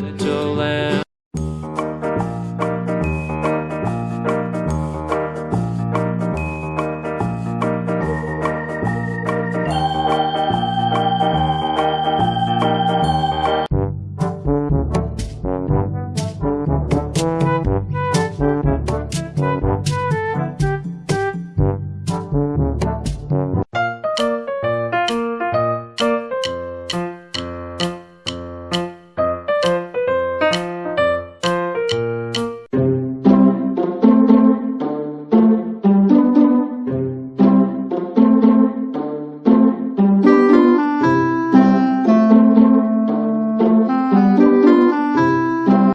little.